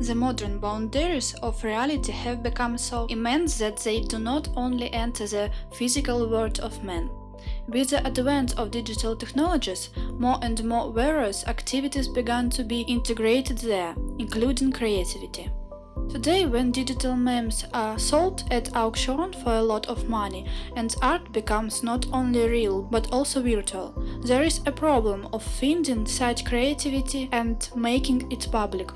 The modern boundaries of reality have become so immense that they do not only enter the physical world of man. With the advent of digital technologies, more and more various activities began to be integrated there, including creativity. Today, when digital memes are sold at auction for a lot of money and art becomes not only real but also virtual, there is a problem of finding such creativity and making it public.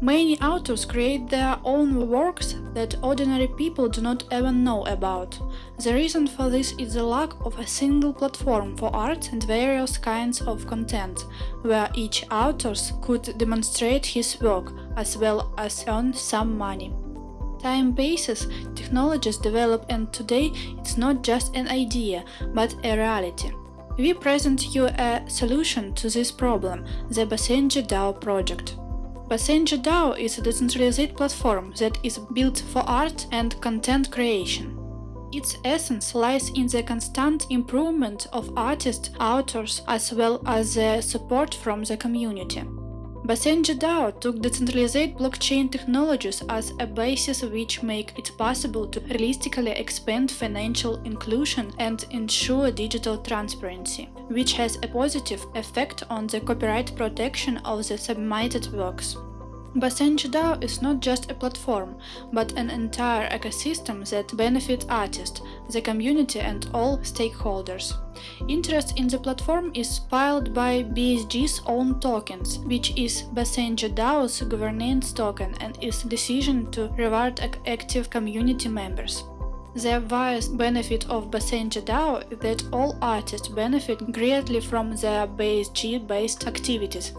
Many authors create their own works that ordinary people do not even know about. The reason for this is the lack of a single platform for art and various kinds of content, where each author could demonstrate his work as well as earn some money. Time passes, technologies develop and today it's not just an idea, but a reality. We present you a solution to this problem, the Basenji DAO project. Basenji DAO is a decentralized platform that is built for art and content creation. Its essence lies in the constant improvement of artists, authors, as well as the support from the community. Basenji DAO took decentralized blockchain technologies as a basis which make it possible to realistically expand financial inclusion and ensure digital transparency, which has a positive effect on the copyright protection of the submitted works. Basenji DAO is not just a platform, but an entire ecosystem that benefits artists, the community and all stakeholders. Interest in the platform is spilled by BSG's own tokens, which is Basenji DAO's governance token and its decision to reward active community members. The obvious benefit of Basenji DAO is that all artists benefit greatly from their BSG-based activities,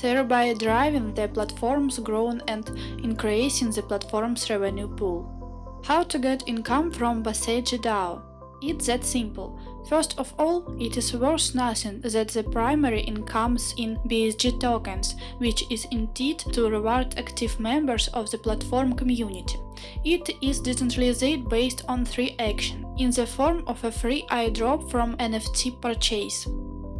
thereby driving the platform's growth and increasing the platform's revenue pool. How to get income from Basenji DAO? It's that simple. First of all, it is worth nothing that the primary incomes in BSG tokens, which is indeed to reward active members of the platform community. It is decentralized based on three actions, in the form of a free airdrop from NFT purchase,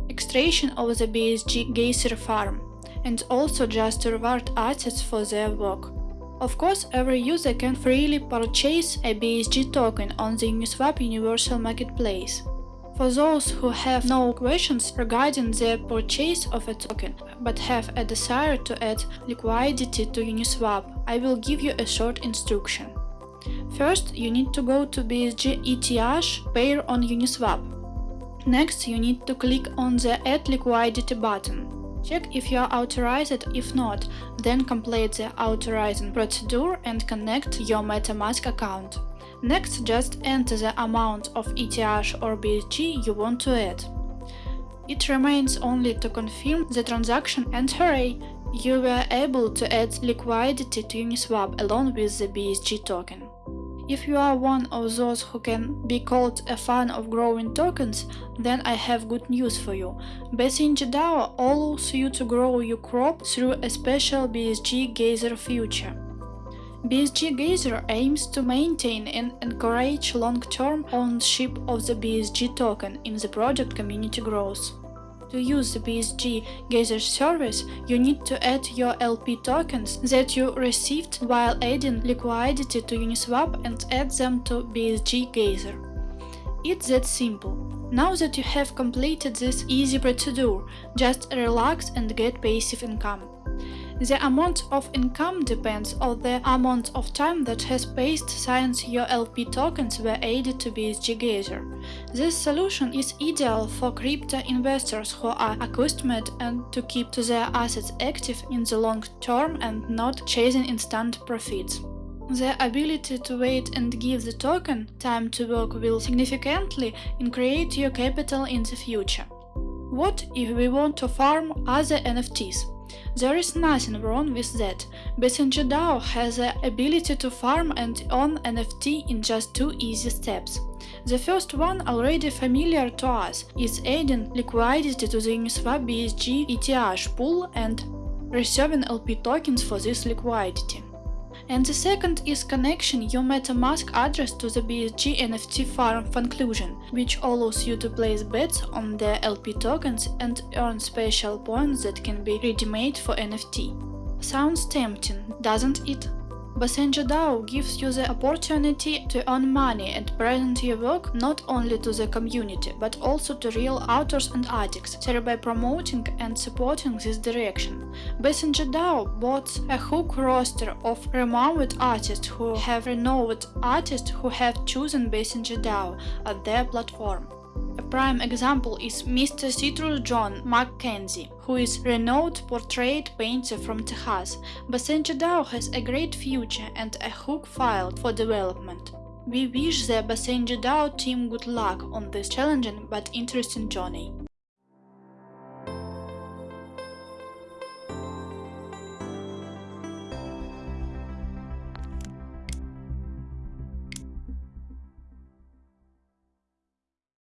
extraction of the BSG Geyser farm, and also just reward artists for their work. Of course, every user can freely purchase a BSG token on the Uniswap Universal Marketplace. For those who have no questions regarding the purchase of a token, but have a desire to add liquidity to Uniswap, I will give you a short instruction. First, you need to go to BSG ETH pair on Uniswap. Next, you need to click on the Add Liquidity button. Check if you are authorized, if not, then complete the authorizing procedure and connect your MetaMask account. Next, just enter the amount of ETH or BSG you want to add. It remains only to confirm the transaction and hooray! You were able to add liquidity to Uniswap along with the BSG token. If you are one of those who can be called a fan of growing tokens, then I have good news for you. Basenji DAO allows you to grow your crop through a special BSG Geyser future. BSG Geyser aims to maintain and encourage long-term ownership of the BSG token in the project community growth. To use the BSG Geyser service, you need to add your LP tokens that you received while adding liquidity to Uniswap and add them to BSG Geyser. It's that simple. Now that you have completed this easy procedure, just relax and get passive income. The amount of income depends on the amount of time that has passed since your LP tokens were added to BSG Geyser. This solution is ideal for crypto investors who are accustomed and to keep their assets active in the long term and not chasing instant profits. The ability to wait and give the token time to work will significantly increase your capital in the future. What if we want to farm other NFTs? There is nothing wrong with that. Basenji DAO has the ability to farm and own NFT in just two easy steps. The first one, already familiar to us, is adding liquidity to the Uniswap BSG ETH pool and reserving LP tokens for this liquidity. And the second is connection your MetaMask address to the BSG NFT farm conclusion, which allows you to place bets on the LP tokens and earn special points that can be ready-made for NFT. Sounds tempting, doesn't it? Basenji DAO gives you the opportunity to earn money and present your work not only to the community, but also to real authors and artists, thereby promoting and supporting this direction. Basenji DAO boasts a hook roster of renowned artists who have renowned artists who have chosen Basenji DAO as their platform. Prime example is Mr. Citrus John Mackenzie, who is renowned portrait painter from Texas. DAO has a great future and a hook file for development. We wish the Basenji DAO team good luck on this challenging but interesting journey.